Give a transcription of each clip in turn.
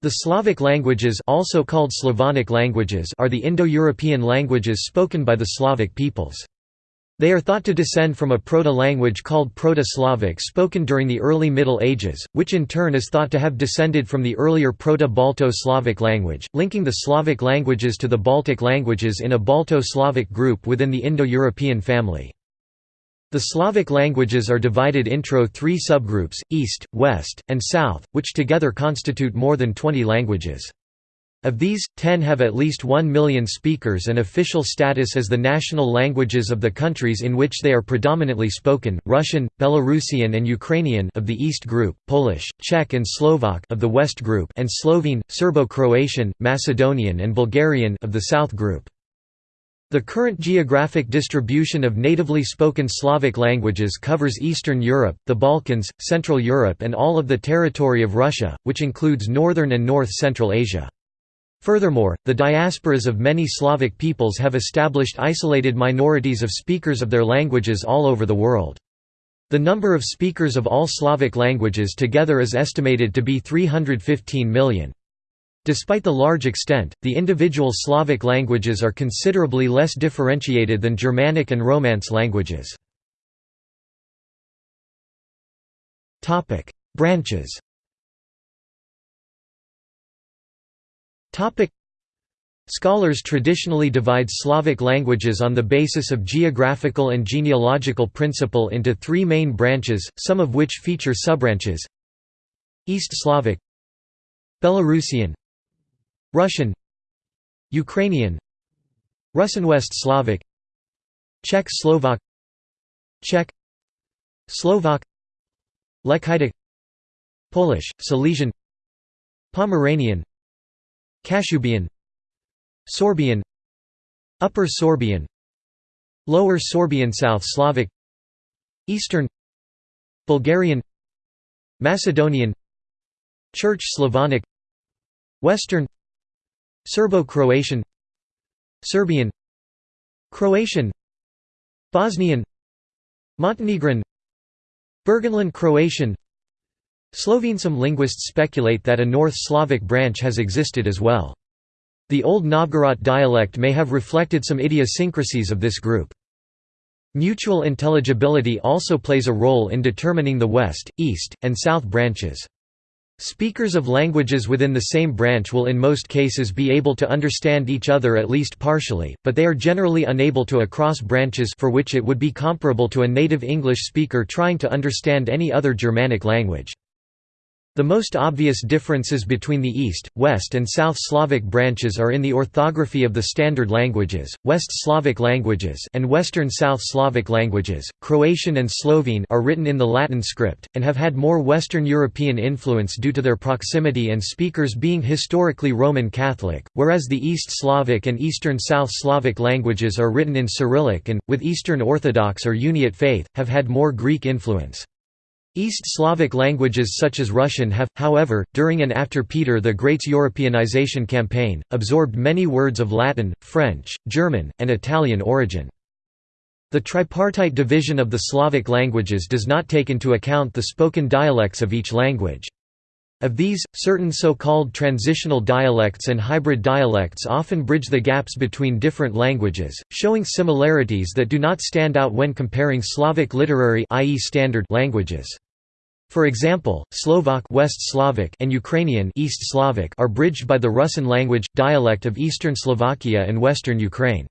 The Slavic languages also called Slavonic languages are the Indo-European languages spoken by the Slavic peoples. They are thought to descend from a proto-language called Proto-Slavic spoken during the early Middle Ages, which in turn is thought to have descended from the earlier Proto-Balto-Slavic language, linking the Slavic languages to the Baltic languages in a Balto-Slavic group within the Indo-European family. The Slavic languages are divided into three subgroups, East, West, and South, which together constitute more than 20 languages. Of these, ten have at least one million speakers and official status as the national languages of the countries in which they are predominantly spoken, Russian, Belarusian and Ukrainian of the East Group, Polish, Czech and Slovak of the West Group and Slovene, Serbo-Croatian, Macedonian and Bulgarian of the South Group. The current geographic distribution of natively spoken Slavic languages covers Eastern Europe, the Balkans, Central Europe and all of the territory of Russia, which includes northern and north-central Asia. Furthermore, the diasporas of many Slavic peoples have established isolated minorities of speakers of their languages all over the world. The number of speakers of all Slavic languages together is estimated to be 315 million. Despite the large extent, the individual Slavic languages are considerably less differentiated than Germanic and Romance languages. Branches Scholars traditionally divide Slavic languages on the basis of geographical and genealogical principle into three main branches, some of which feature subbranches. East Slavic Belarusian Russian Ukrainian Russian West Slavic Czech Slovak Czech Slovak Lekhitic Polish, Silesian Pomeranian Kashubian Sorbian Upper Sorbian Lower Sorbian South Slavic Eastern Bulgarian Macedonian Church Slavonic Western Serbo-Croatian Serbian Croatian Bosnian Montenegrin Burgenland Croatian Slovene Some linguists speculate that a North Slavic branch has existed as well. The Old Novgorod dialect may have reflected some idiosyncrasies of this group. Mutual intelligibility also plays a role in determining the West, East, and South branches. Speakers of languages within the same branch will in most cases be able to understand each other at least partially, but they are generally unable to across branches for which it would be comparable to a native English speaker trying to understand any other Germanic language. The most obvious differences between the East, West and South Slavic branches are in the orthography of the standard languages, West Slavic languages and Western South Slavic languages. Croatian and Slovene are written in the Latin script, and have had more Western European influence due to their proximity and speakers being historically Roman Catholic, whereas the East Slavic and Eastern South Slavic languages are written in Cyrillic and, with Eastern Orthodox or Uniate faith, have had more Greek influence. East Slavic languages such as Russian have, however, during and after Peter the Great's Europeanization campaign, absorbed many words of Latin, French, German, and Italian origin. The tripartite division of the Slavic languages does not take into account the spoken dialects of each language. Of these, certain so-called transitional dialects and hybrid dialects often bridge the gaps between different languages, showing similarities that do not stand out when comparing Slavic literary i.e. standard languages. For example, Slovak West Slavic and Ukrainian East Slavic are bridged by the Rusyn language, dialect of eastern Slovakia and western Ukraine.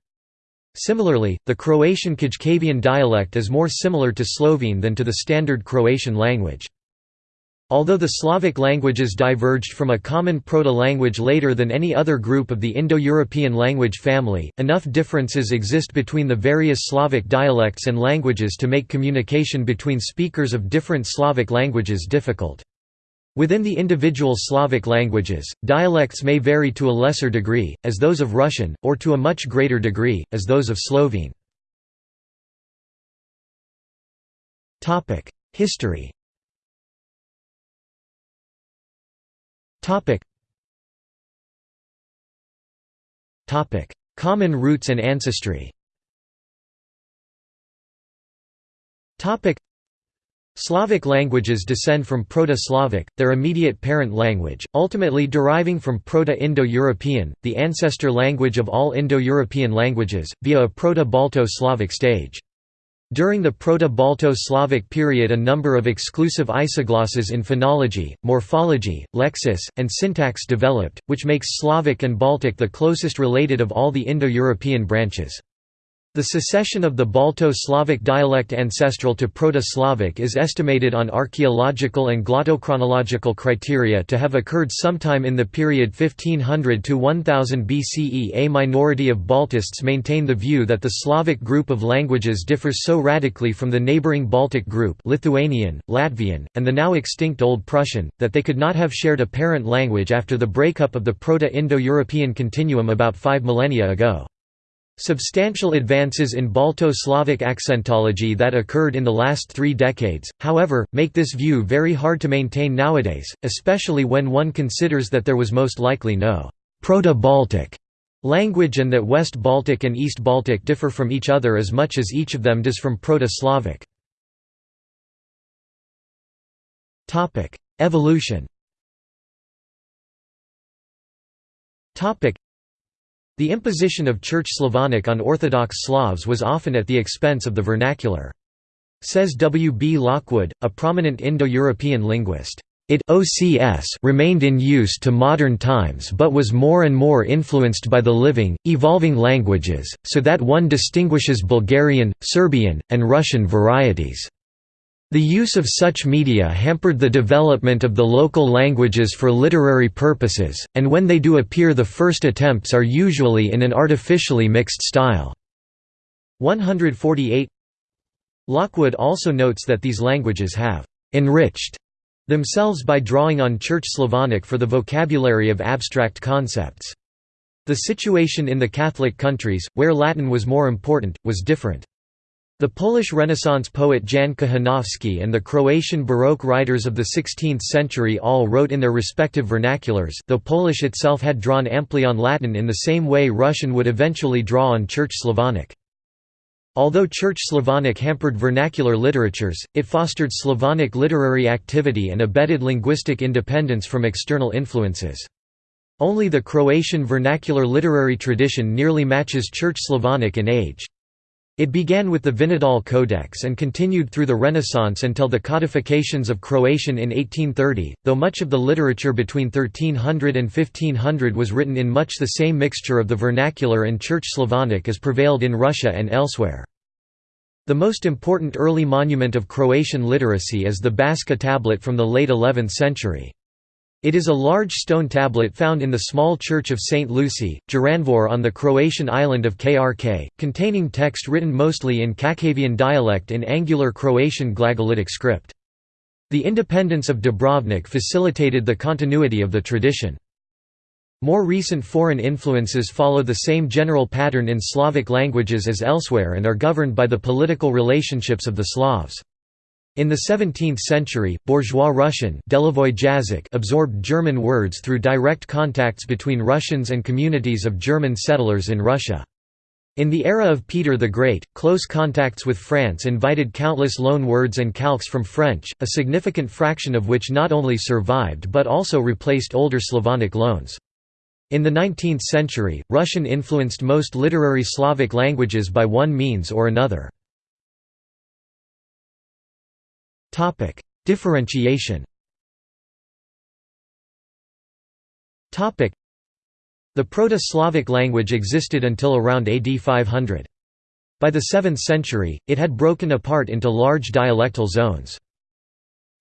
Similarly, the Croatian Kajkavian dialect is more similar to Slovene than to the standard Croatian language. Although the Slavic languages diverged from a common proto-language later than any other group of the Indo-European language family, enough differences exist between the various Slavic dialects and languages to make communication between speakers of different Slavic languages difficult. Within the individual Slavic languages, dialects may vary to a lesser degree, as those of Russian, or to a much greater degree, as those of Slovene. History Common roots and ancestry. Slavic languages descend from Proto-Slavic, their immediate parent language, ultimately deriving from Proto-Indo-European, the ancestor language of all Indo-European languages, via a Proto-Balto-Slavic stage. During the Proto-Balto-Slavic period a number of exclusive isoglosses in phonology, morphology, lexis, and syntax developed, which makes Slavic and Baltic the closest related of all the Indo-European branches. The secession of the Balto-Slavic dialect ancestral to Proto-Slavic is estimated on archaeological and glottochronological criteria to have occurred sometime in the period 1500 to 1000 BCE. A minority of Baltists maintain the view that the Slavic group of languages differs so radically from the neighboring Baltic group Lithuanian, Latvian, and the now extinct Old Prussian, that they could not have shared a parent language after the breakup of the Proto-Indo-European continuum about five millennia ago. Substantial advances in Balto-Slavic accentology that occurred in the last three decades, however, make this view very hard to maintain nowadays, especially when one considers that there was most likely no «Proto-Baltic» language and that West Baltic and East Baltic differ from each other as much as each of them does from Proto-Slavic. Evolution the imposition of Church Slavonic on Orthodox Slavs was often at the expense of the vernacular. Says W. B. Lockwood, a prominent Indo-European linguist, it OCS remained in use to modern times but was more and more influenced by the living, evolving languages, so that one distinguishes Bulgarian, Serbian, and Russian varieties. The use of such media hampered the development of the local languages for literary purposes, and when they do appear the first attempts are usually in an artificially mixed style. 148 Lockwood also notes that these languages have «enriched» themselves by drawing on Church Slavonic for the vocabulary of abstract concepts. The situation in the Catholic countries, where Latin was more important, was different. The Polish Renaissance poet Jan Kochanowski and the Croatian Baroque writers of the 16th century all wrote in their respective vernaculars though Polish itself had drawn amply on Latin in the same way Russian would eventually draw on Church Slavonic. Although Church Slavonic hampered vernacular literatures, it fostered Slavonic literary activity and abetted linguistic independence from external influences. Only the Croatian vernacular literary tradition nearly matches Church Slavonic in age. It began with the Vinodol Codex and continued through the Renaissance until the codifications of Croatian in 1830, though much of the literature between 1300 and 1500 was written in much the same mixture of the vernacular and Church Slavonic as prevailed in Russia and elsewhere. The most important early monument of Croatian literacy is the Baška tablet from the late 11th century. It is a large stone tablet found in the small church of St. Lucy, Jurandvor on the Croatian island of Krk, containing text written mostly in Kakavian dialect in angular Croatian glagolitic script. The independence of Dubrovnik facilitated the continuity of the tradition. More recent foreign influences follow the same general pattern in Slavic languages as elsewhere and are governed by the political relationships of the Slavs. In the 17th century, bourgeois Russian absorbed German words through direct contacts between Russians and communities of German settlers in Russia. In the era of Peter the Great, close contacts with France invited countless loan words and calques from French, a significant fraction of which not only survived but also replaced older Slavonic loans. In the 19th century, Russian influenced most literary Slavic languages by one means or another. Topic: Differentiation. Topic: The Proto-Slavic language existed until around AD 500. By the 7th century, it had broken apart into large dialectal zones.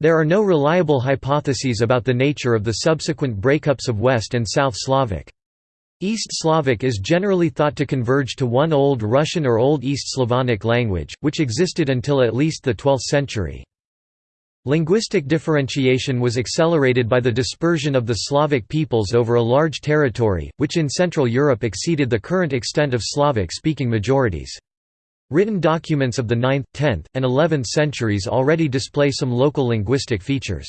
There are no reliable hypotheses about the nature of the subsequent breakups of West and South Slavic. East Slavic is generally thought to converge to one Old Russian or Old East Slavonic language, which existed until at least the 12th century. Linguistic differentiation was accelerated by the dispersion of the Slavic peoples over a large territory, which in Central Europe exceeded the current extent of Slavic-speaking majorities. Written documents of the 9th, 10th, and 11th centuries already display some local linguistic features.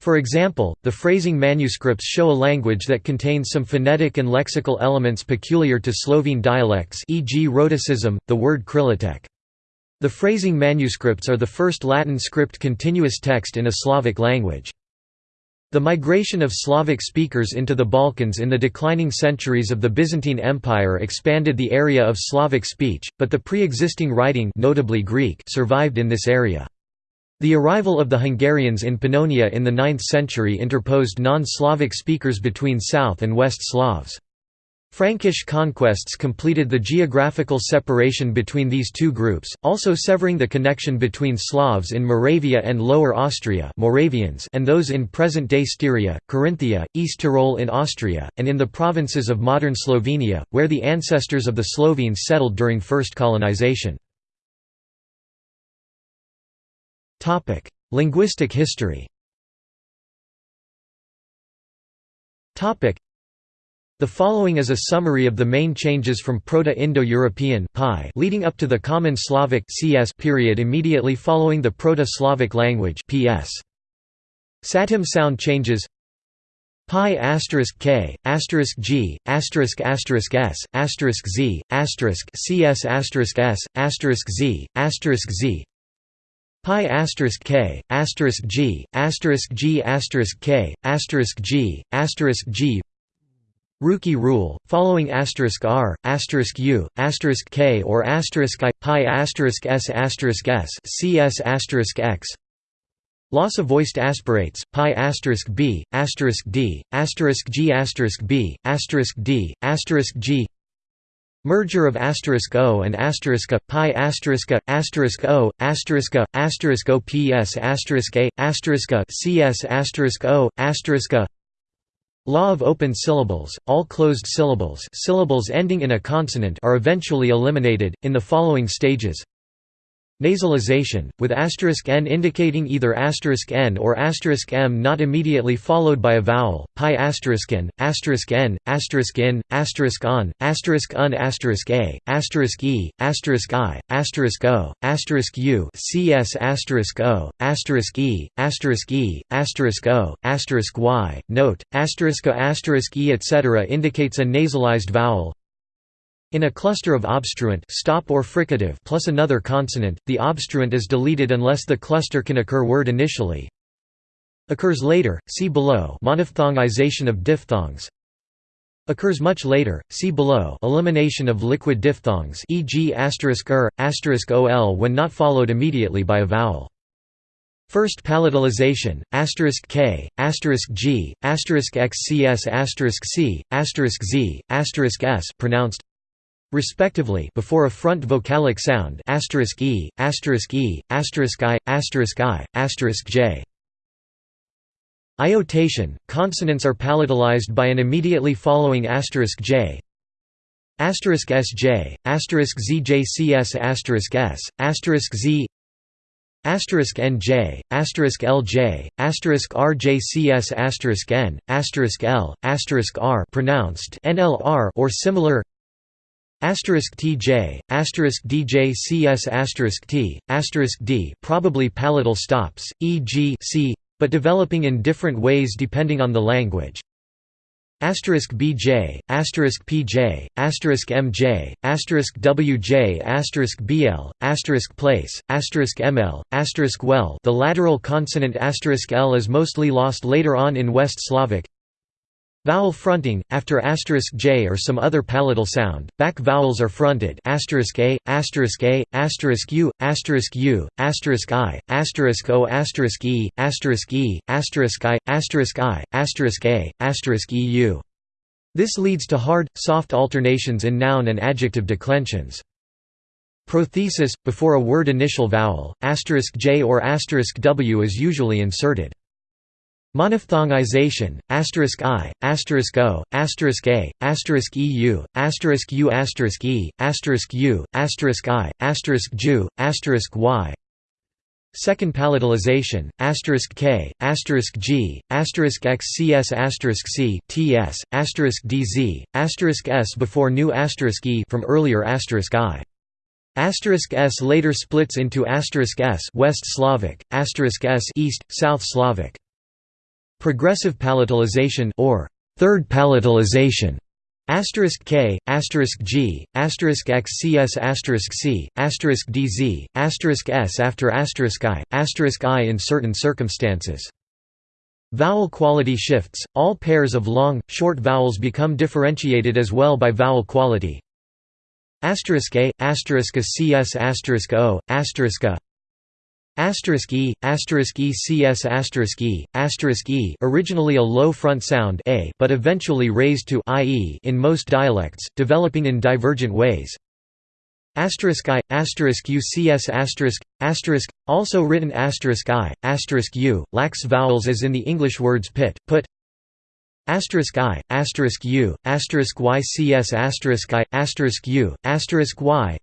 For example, the Freising manuscripts show a language that contains some phonetic and lexical elements peculiar to Slovene dialects e.g. rhotacism, the word krylitek. The Freising manuscripts are the first Latin script continuous text in a Slavic language. The migration of Slavic speakers into the Balkans in the declining centuries of the Byzantine Empire expanded the area of Slavic speech, but the pre-existing writing notably Greek survived in this area. The arrival of the Hungarians in Pannonia in the 9th century interposed non-Slavic speakers between South and West Slavs. Frankish conquests completed the geographical separation between these two groups, also severing the connection between Slavs in Moravia and Lower Austria Moravians and those in present-day Styria, Carinthia, East Tyrol in Austria, and in the provinces of modern Slovenia, where the ancestors of the Slovenes settled during first colonization. Linguistic history the following is a summary of the main changes from Proto-Indo-European leading up to the Common Slavic CS period immediately following the Proto-Slavic language PS. Satem sound changes pi asterisk k asterisk g asterisk asterisk s asterisk z asterisk cs asterisk s asterisk z asterisk z pi asterisk k asterisk g asterisk g asterisk k asterisk g asterisk g Ruki rule, following asterisk r, asterisk u, asterisk k or asterisk i, pi asterisk s asterisk s, cs asterisk x. Loss of voiced aspirates, pi asterisk b, asterisk d, asterisk g asterisk b, asterisk d, asterisk g. Merger of asterisk o and asterisk a, pi asterisk a, asterisk o, asterisk a, asterisk o ps asterisk a, asterisk a, cs asterisk o, asterisk a. Law of open syllables, all closed syllables syllables ending in a consonant are eventually eliminated, in the following stages Nasalization, with asterisk n indicating either asterisk n or asterisk m not immediately followed by a vowel, pi asterisk n, asterisk n, asterisk in, asterisk on, asterisk un, asterisk a, asterisk e, asterisk i, asterisk o, asterisk u cs o, e, e, o, y. Note, asterisk a asterisk e etc. indicates a nasalized vowel, in a cluster of obstruent stop or fricative plus another consonant, the obstruent is deleted unless the cluster can occur word initially. Occurs later, see below monophthongization of diphthongs. Occurs much later, see below elimination of liquid diphthongs e.g. *er, *ol when not followed immediately by a vowel. First palatalization, asterisk k, asterisk g, asterisk xcs, asterisk c, asterisk z, asterisk s pronounced respectively before a front vocalic sound asterisk e, asterisk asterisk i, asterisk i, asterisk j. Iotation – Consonants are palatalized by an immediately following asterisk j asterisk sj, asterisk zjcs asterisk s, asterisk z asterisk nj, asterisk lj, asterisk rjcs asterisk n, asterisk l, asterisk r pronounced nlr or similar Asterisk TJ, asterisk DJ CS asterisk T, asterisk D probably palatal stops, e.g. c, but developing in different ways depending on the language. Asterisk BJ, asterisk PJ, asterisk MJ, asterisk WJ, asterisk BL, asterisk place, asterisk ML, asterisk well. The lateral consonant asterisk L is mostly lost later on in West Slavic. Vowel fronting, after asterisk *j or some other palatal sound, back vowels are fronted *a, *a, *u, *u, *i, asterisk *o, asterisk *e, asterisk e, asterisk *i, asterisk i, asterisk *a, asterisk *eu. This leads to hard, soft alternations in noun and adjective declensions. Prothesis, before a word initial vowel, asterisk *j or asterisk *w is usually inserted. Monophthongization, asterisk i, asterisk o, asterisk a, asterisk eu, asterisk u, asterisk e, asterisk u, asterisk i, asterisk ju, asterisk y. Second palatalization, asterisk k, asterisk g, asterisk x cs asterisk c, ts, asterisk dz, asterisk s before new asterisk e from earlier asterisk i. Asterisk s later splits into asterisk s West Slavic, asterisk s East, South Slavic. Progressive palatalization or third palatalization Asterisk K, asterisk G, asterisk XCS asterisk C, asterisk DZ, asterisk S after asterisk I, asterisk I in certain circumstances. Vowel quality shifts, all pairs of long, short vowels become differentiated as well by vowel quality. Asterisk A, asterisk A CS asterisk O, asterisk A Asterisk e, asterisk e cs asterisk e, asterisk e originally a low front sound a but eventually raised to ie in most dialects, developing in divergent ways. Asterisk i, asterisk ucs asterisk, asterisk, also written asterisk i, asterisk u, lacks vowels as in the English words pit, put, asterisk i, asterisk u, asterisk ycs asterisk i, asterisk u, asterisk y,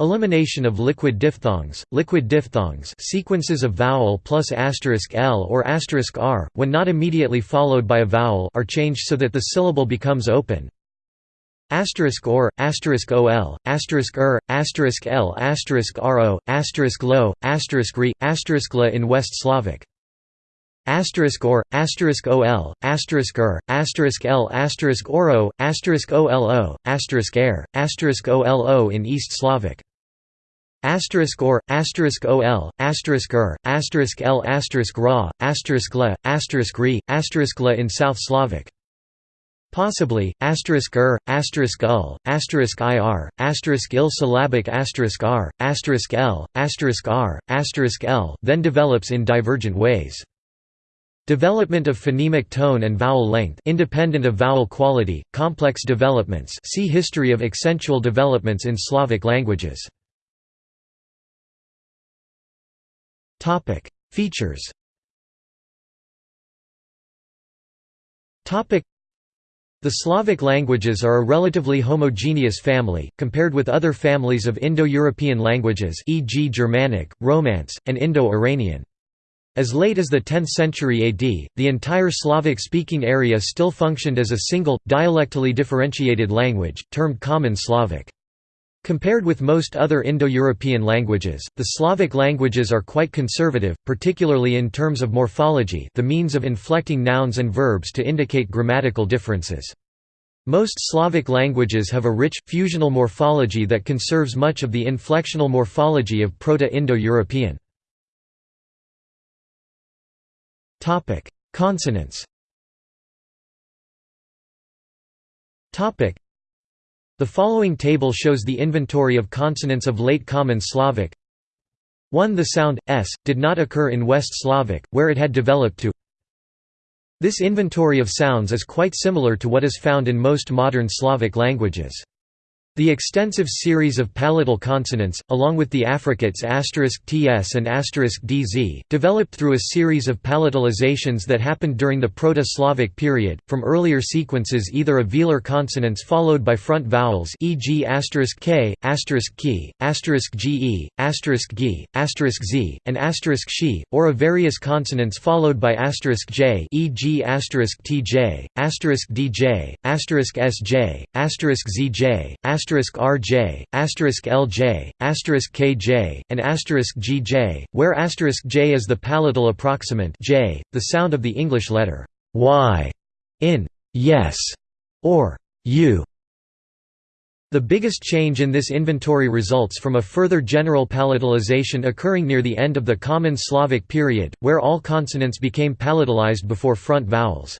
Elimination of liquid diphthongs, liquid diphthongs sequences of vowel plus asterisk l or asterisk r, when not immediately followed by a vowel are changed so that the syllable becomes open. Asterisk or, asterisk ol, asterisk er, asterisk l, asterisk ro, asterisk lo, asterisk re, asterisk la in West Slavic. Asterisk or, asterisk ol, asterisk er, asterisk l, asterisk oro, asterisk olo, asterisk air, asterisk olo in East Slavic. Asterisk or, asterisk ol, asterisk er, asterisk l, asterisk ra, asterisk la, asterisk re, asterisk la in South Slavic. Possibly, asterisk er, asterisk ul, asterisk ir, asterisk ill syllabic asterisk r, asterisk l, asterisk r, asterisk l then develops in divergent ways. Development of phonemic tone and vowel length independent of vowel quality, complex developments see History of accentual developments in Slavic languages. Features the Slavic languages are a relatively homogeneous family, compared with other families of Indo-European languages e.g. Germanic, Romance, and Indo-Iranian. As late as the 10th century AD, the entire Slavic-speaking area still functioned as a single, dialectally differentiated language, termed Common Slavic. Compared with most other Indo-European languages, the Slavic languages are quite conservative, particularly in terms of morphology the means of inflecting nouns and verbs to indicate grammatical differences. Most Slavic languages have a rich, fusional morphology that conserves much of the inflectional morphology of Proto-Indo-European. Consonants Topic: the following table shows the inventory of consonants of Late Common Slavic. 1 The sound, s, did not occur in West Slavic, where it had developed to This inventory of sounds is quite similar to what is found in most modern Slavic languages. The extensive series of palatal consonants, along with the affricates *ts and *dz, developed through a series of palatalizations that happened during the Proto-Slavic period, from earlier sequences either of velar consonants followed by front vowels e.g. *k, *ki, *ge, *gi, *z, and *shi, or of various consonants followed by *j e.g. *tj, *dj, asterisk *sj, *zj, rj, lj, kj, and gj, where j is the palatal approximant j, the sound of the English letter y in yes or you. The biggest change in this inventory results from a further general palatalization occurring near the end of the Common Slavic period, where all consonants became palatalized before front vowels.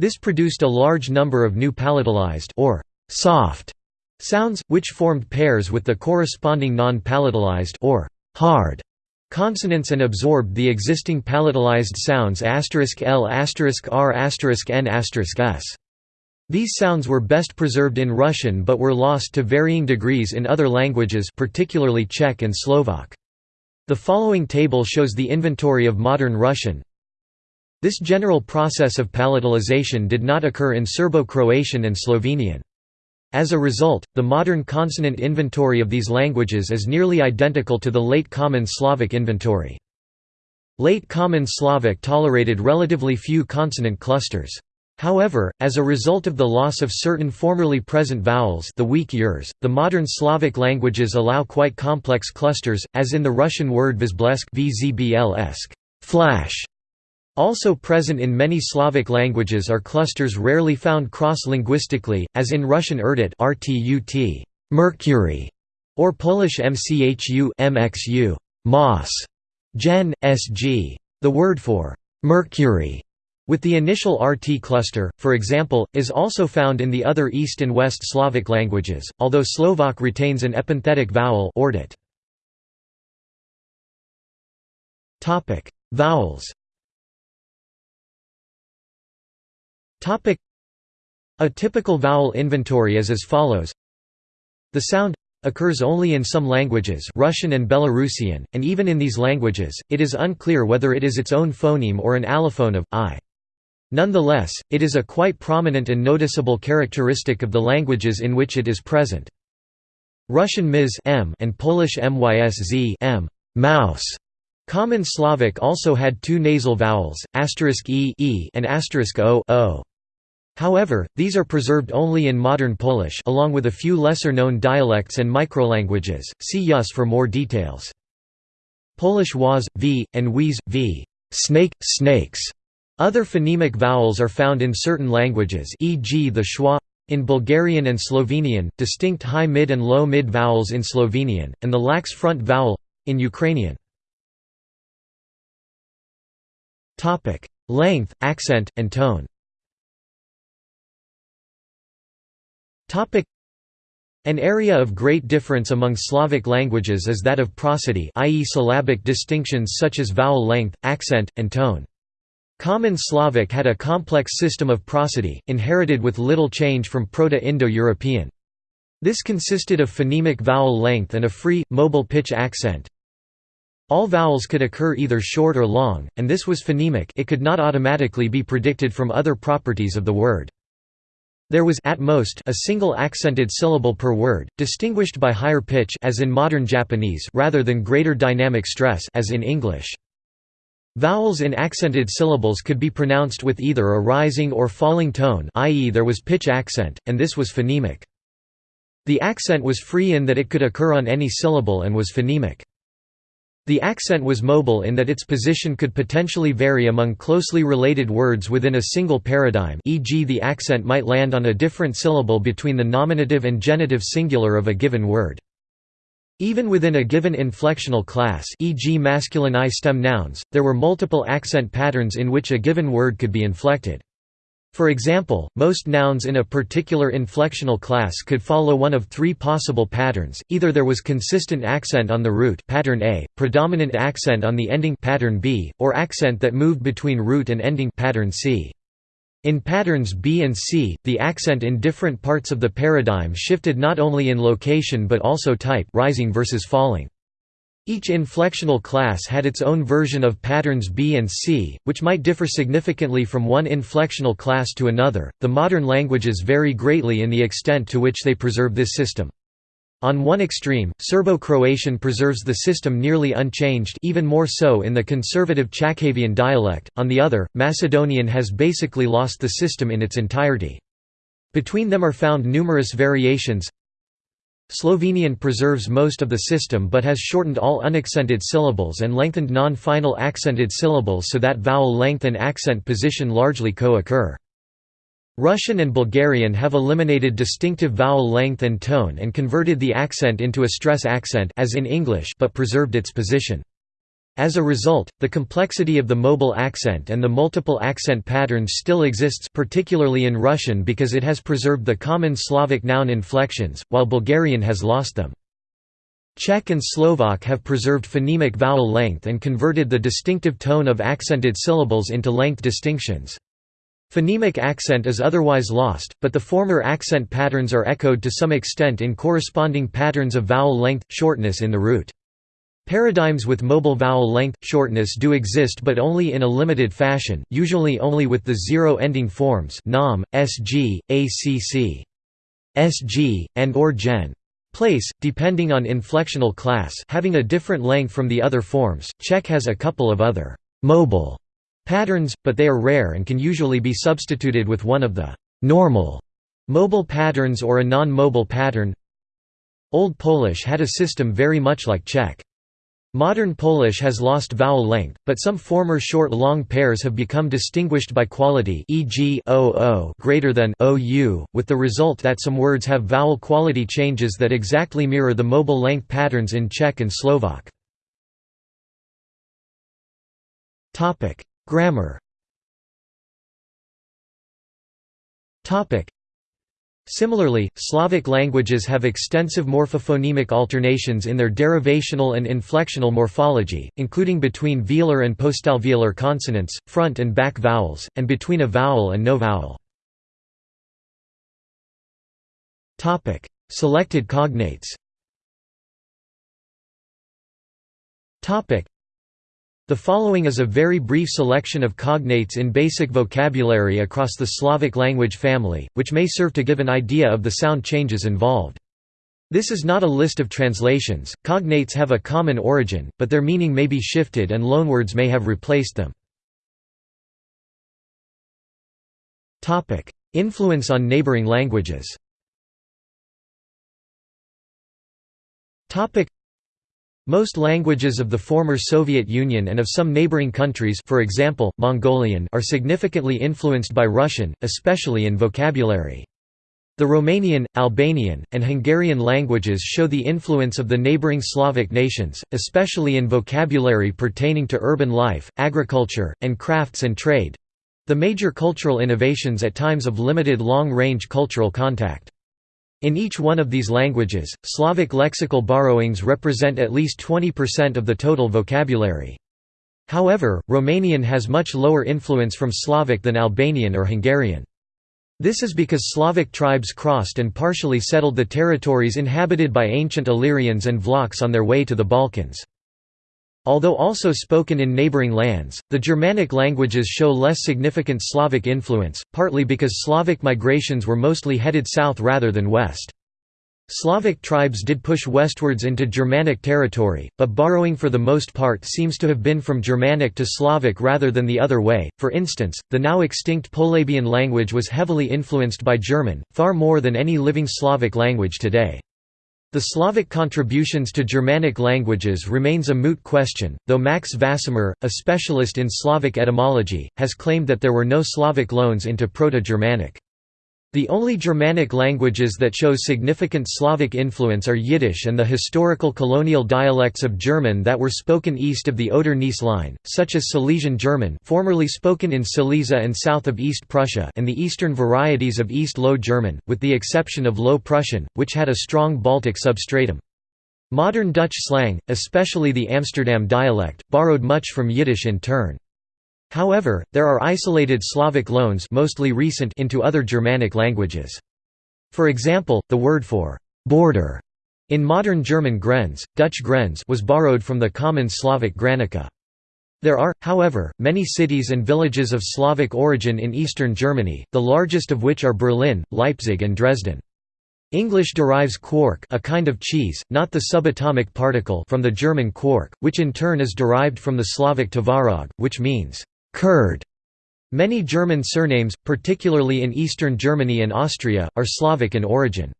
This produced a large number of new palatalized or soft Sounds, which formed pairs with the corresponding non-palatalized or hard consonants and absorbed the existing palatalized sounds *l*, *r*, *n*, *s*. These sounds were best preserved in Russian but were lost to varying degrees in other languages particularly Czech and Slovak. The following table shows the inventory of modern Russian. This general process of palatalization did not occur in Serbo-Croatian and Slovenian. As a result, the modern consonant inventory of these languages is nearly identical to the Late Common Slavic inventory. Late Common Slavic tolerated relatively few consonant clusters. However, as a result of the loss of certain formerly present vowels the weak yers, the modern Slavic languages allow quite complex clusters, as in the Russian word vzblesk flash, Also present in many Slavic languages are clusters rarely found cross-linguistically, as in Russian erdut rtut, mercury, or Polish mchu mxu, moss, gen, sg. The word for mercury with the initial RT cluster, for example, is also found in the other East and West Slavic languages, although Slovak retains an epenthetic vowel ordit. Vowels A typical vowel inventory is as follows The sound occurs only in some languages Russian and Belarusian, and even in these languages, it is unclear whether it is its own phoneme or an allophone of i. Nonetheless, it is a quite prominent and noticeable characteristic of the languages in which it is present. Russian ms m and Polish mysz m, mouse. Common Slavic also had two nasal vowels, asterisk e, e and asterisk o, o. However, these are preserved only in modern Polish along with a few lesser-known dialects and microlanguages, see Yus for more details. Polish was, v, and wies, v. Snake, snakes. Other phonemic vowels are found in certain languages e.g. the schwa in Bulgarian and Slovenian, distinct high mid and low mid vowels in Slovenian, and the lax front vowel in Ukrainian. Length, accent, and tone An area of great difference among Slavic languages is that of prosody i.e. syllabic distinctions such as vowel length, accent, and tone. Common Slavic had a complex system of prosody, inherited with little change from Proto-Indo-European. This consisted of phonemic vowel length and a free, mobile pitch accent. All vowels could occur either short or long, and this was phonemic it could not automatically be predicted from other properties of the word. There was at most a single accented syllable per word, distinguished by higher pitch as in modern Japanese rather than greater dynamic stress as in English. Vowels in accented syllables could be pronounced with either a rising or falling tone i.e. there was pitch accent, and this was phonemic. The accent was free in that it could occur on any syllable and was phonemic. The accent was mobile in that its position could potentially vary among closely related words within a single paradigm e.g. the accent might land on a different syllable between the nominative and genitive singular of a given word. Even within a given inflectional class e.g. masculine I stem nouns, there were multiple accent patterns in which a given word could be inflected. For example, most nouns in a particular inflectional class could follow one of three possible patterns, either there was consistent accent on the root pattern A, predominant accent on the ending pattern B, or accent that moved between root and ending pattern C. In patterns B and C, the accent in different parts of the paradigm shifted not only in location but also type rising versus falling. Each inflectional class had its own version of patterns B and C, which might differ significantly from one inflectional class to another. The modern languages vary greatly in the extent to which they preserve this system. On one extreme, Serbo-Croatian preserves the system nearly unchanged even more so in the conservative Chakavian dialect, on the other, Macedonian has basically lost the system in its entirety. Between them are found numerous variations Slovenian preserves most of the system but has shortened all unaccented syllables and lengthened non-final accented syllables so that vowel length and accent position largely co-occur. Russian and Bulgarian have eliminated distinctive vowel length and tone and converted the accent into a stress accent as in English but preserved its position. As a result, the complexity of the mobile accent and the multiple accent patterns still exists particularly in Russian because it has preserved the common Slavic noun inflections, while Bulgarian has lost them. Czech and Slovak have preserved phonemic vowel length and converted the distinctive tone of accented syllables into length distinctions. Phonemic accent is otherwise lost, but the former accent patterns are echoed to some extent in corresponding patterns of vowel length, shortness in the root. Paradigms with mobile vowel length, shortness do exist but only in a limited fashion, usually only with the zero-ending forms nom, sg, acc, sg, and or gen. Place, depending on inflectional class having a different length from the other forms. Czech has a couple of other mobile patterns, but they are rare and can usually be substituted with one of the normal mobile patterns or a non-mobile pattern. Old Polish had a system very much like Czech. Modern Polish has lost vowel length, but some former short-long pairs have become distinguished by quality e.g. oo greater than ou, with the result that some words have vowel quality changes that exactly mirror the mobile length patterns in Czech and Slovak. Grammar Similarly, Slavic languages have extensive morphophonemic alternations in their derivational and inflectional morphology, including between velar and postalveolar consonants, front and back vowels, and between a vowel and no vowel. Selected cognates the following is a very brief selection of cognates in basic vocabulary across the Slavic language family, which may serve to give an idea of the sound changes involved. This is not a list of translations, cognates have a common origin, but their meaning may be shifted and loanwords may have replaced them. Influence on neighboring languages most languages of the former Soviet Union and of some neighboring countries for example, Mongolian are significantly influenced by Russian, especially in vocabulary. The Romanian, Albanian, and Hungarian languages show the influence of the neighboring Slavic nations, especially in vocabulary pertaining to urban life, agriculture, and crafts and trade—the major cultural innovations at times of limited long-range cultural contact. In each one of these languages, Slavic lexical borrowings represent at least 20% of the total vocabulary. However, Romanian has much lower influence from Slavic than Albanian or Hungarian. This is because Slavic tribes crossed and partially settled the territories inhabited by ancient Illyrians and Vlachs on their way to the Balkans. Although also spoken in neighboring lands, the Germanic languages show less significant Slavic influence, partly because Slavic migrations were mostly headed south rather than west. Slavic tribes did push westwards into Germanic territory, but borrowing for the most part seems to have been from Germanic to Slavic rather than the other way. For instance, the now extinct Polabian language was heavily influenced by German, far more than any living Slavic language today. The Slavic contributions to Germanic languages remains a moot question, though Max Vasmer, a specialist in Slavic etymology, has claimed that there were no Slavic loans into Proto-Germanic. The only Germanic languages that show significant Slavic influence are Yiddish and the historical colonial dialects of German that were spoken east of the Oder-Neisse line, such as Silesian German formerly spoken in Silesia and south of East Prussia and the eastern varieties of East Low German, with the exception of Low Prussian, which had a strong Baltic substratum. Modern Dutch slang, especially the Amsterdam dialect, borrowed much from Yiddish in turn. However, there are isolated Slavic loans mostly recent into other Germanic languages. For example, the word for «border» in modern German Grenz, Dutch Grenz was borrowed from the common Slavic Granica. There are, however, many cities and villages of Slavic origin in eastern Germany, the largest of which are Berlin, Leipzig and Dresden. English derives quark a kind of cheese, not the subatomic particle from the German quark, which in turn is derived from the Slavic tvarog, which means curd. Many German surnames, particularly in eastern Germany and Austria, are Slavic in origin.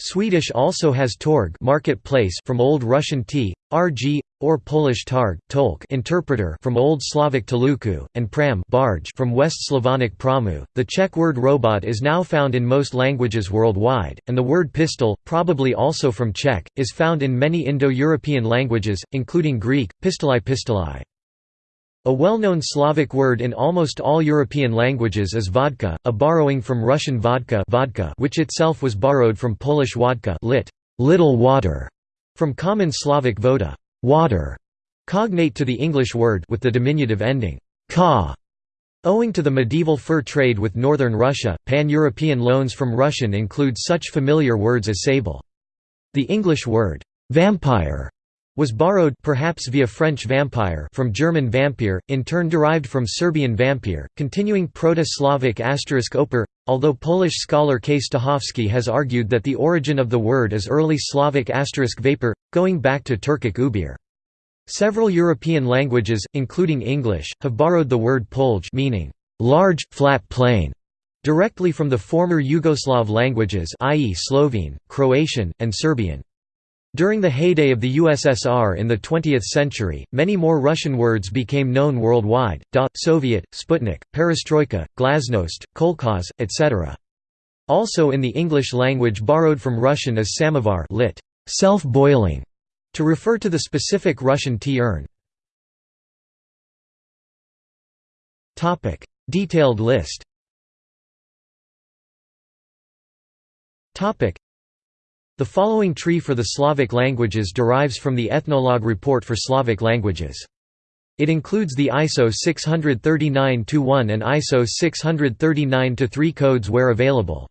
Swedish also has torg marketplace from Old Russian t, rg, or Polish targ tolk interpreter from Old Slavic taluku, and pram barge from West Slavonic pramu. The Czech word robot is now found in most languages worldwide, and the word pistol, probably also from Czech, is found in many Indo-European languages, including Greek, pistolai pistolai. A well-known Slavic word in almost all European languages is vodka, a borrowing from Russian vodka, vodka which itself was borrowed from Polish wodka lit, little water, from common Slavic voda, water, cognate to the English word with the diminutive ending, ka. Owing to the medieval fur trade with northern Russia, pan-European loans from Russian include such familiar words as sable. The English word, vampire, was borrowed perhaps via French vampire from German vampire, in turn derived from Serbian vampire, continuing Proto-Slavic asterisk oper, although Polish scholar K. Stachowski has argued that the origin of the word is early Slavic asterisk vapor, going back to Turkic ubir. Several European languages, including English, have borrowed the word polj meaning large, flat plain, directly from the former Yugoslav languages i.e. Slovene, Croatian, and Serbian. During the heyday of the USSR in the 20th century, many more Russian words became known worldwide, da, Soviet, Sputnik, Perestroika, Glasnost, Kolkhoz, etc. Also in the English language borrowed from Russian is samovar lit. self-boiling, to refer to the specific Russian tea urn. Detailed list the following tree for the Slavic languages derives from the Ethnologue report for Slavic languages. It includes the ISO 639-1 and ISO 639-3 codes where available.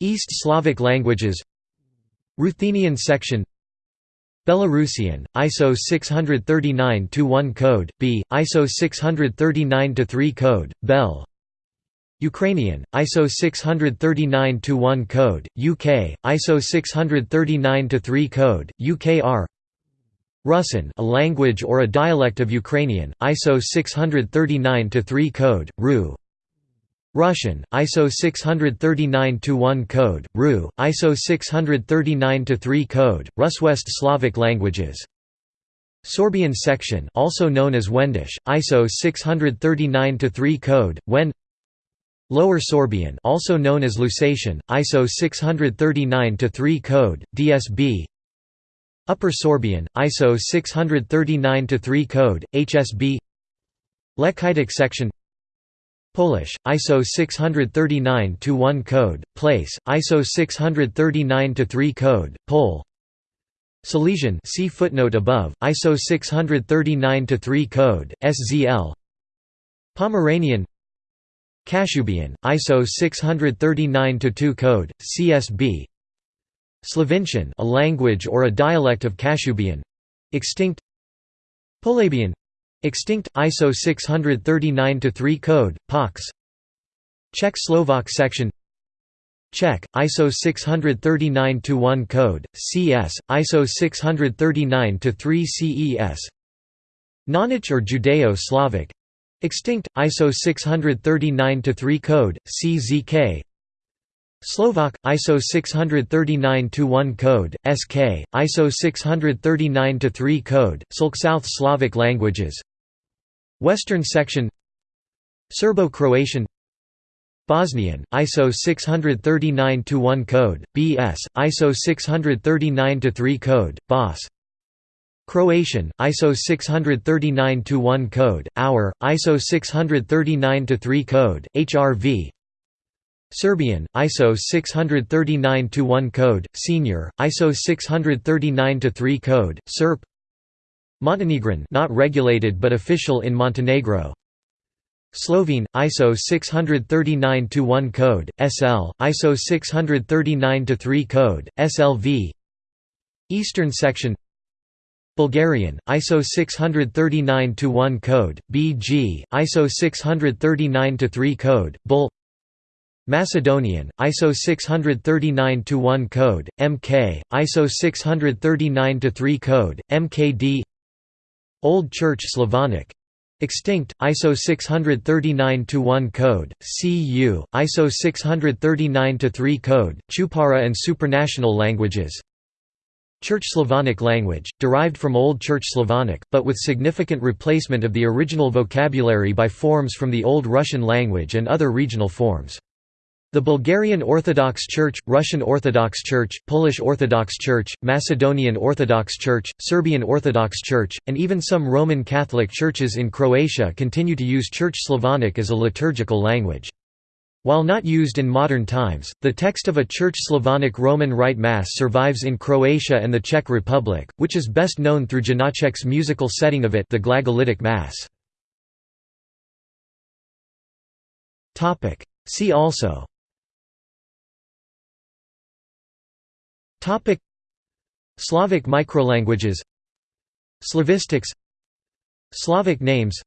East Slavic languages Ruthenian section Belarusian, ISO 639-1 code, B, ISO 639-3 code, Bel Ukrainian, ISO 639-1 code, UK, ISO 639-3 code, UKR Rusyn a language or a dialect of Ukrainian, ISO 639-3 code, RU Russian, ISO 639-1 code, RU, ISO 639-3 code, Ruswest Slavic languages. Sorbian section also known as Wendish, ISO 639-3 code, Wen Lower Sorbian also known as Lusatian, ISO 639-3 code, DSB Upper Sorbian, ISO 639-3 code, HSB Lechitic section Polish, ISO 639-1 code, place, ISO 639-3 code, Pole Silesian see footnote above, ISO 639-3 code, SZL Pomeranian Kashubian, ISO 639-2 code, CSB Slovincian a language or a dialect of Kashubian. Extinct. Polabian extinct, ISO 639-3 code, POX Czech Slovak section. Czech, ISO 639-1 code, CS, ISO 639-3 CES Knaanic or Judeo-Slavic Extinct, ISO 639-3 code, CZK Slovak, ISO 639-1 code, SK, ISO 639-3 code, Sulk South Slavic languages. Western section Serbo-Croatian Bosnian, ISO 639-1 code, BS, ISO 639-3 code, BOS Croatian, ISO 639-1 code, Hour, ISO 639-3 code, HRV Serbian, ISO 639-1 code, Senior, ISO 639-3 code, SERP Montenegrin not regulated but official in Montenegro. Slovene, ISO 639-1 code, SL, ISO 639-3 code, SLV Eastern section Bulgarian, ISO 639-1 code, BG, ISO 639-3 code, Bul Macedonian, ISO 639-1 code, MK, ISO 639-3 code, MKD Old Church Slavonic. Extinct, ISO 639-1 code, CU, ISO 639-3 code, Chupara and supranational languages Church Slavonic language, derived from Old Church Slavonic, but with significant replacement of the original vocabulary by forms from the Old Russian language and other regional forms. The Bulgarian Orthodox Church, Russian Orthodox Church, Polish Orthodox Church, Macedonian Orthodox Church, Serbian Orthodox Church, and even some Roman Catholic churches in Croatia continue to use Church Slavonic as a liturgical language. While not used in modern times, the text of a Church Slavonic Roman Rite Mass survives in Croatia and the Czech Republic, which is best known through Janacek's musical setting of it the Glagolitic Mass. See also. Slavic microlanguages. Slavistics. Slavic names.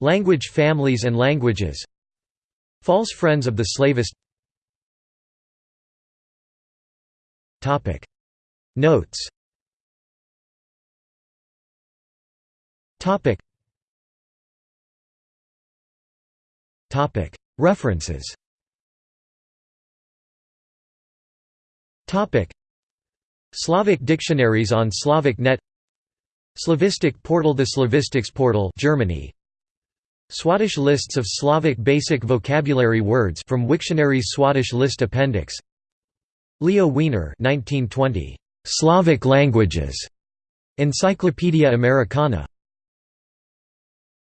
Language families and languages False friends of the slavist. Notes. References. Slavic dictionaries on Slavic Net. Slavistic portal The Slavistics portal Germany Swadesh lists of Slavic basic vocabulary words from Wiktionary's Swadesh list appendix. Leo Wiener 1920 Slavic languages. Encyclopaedia Americana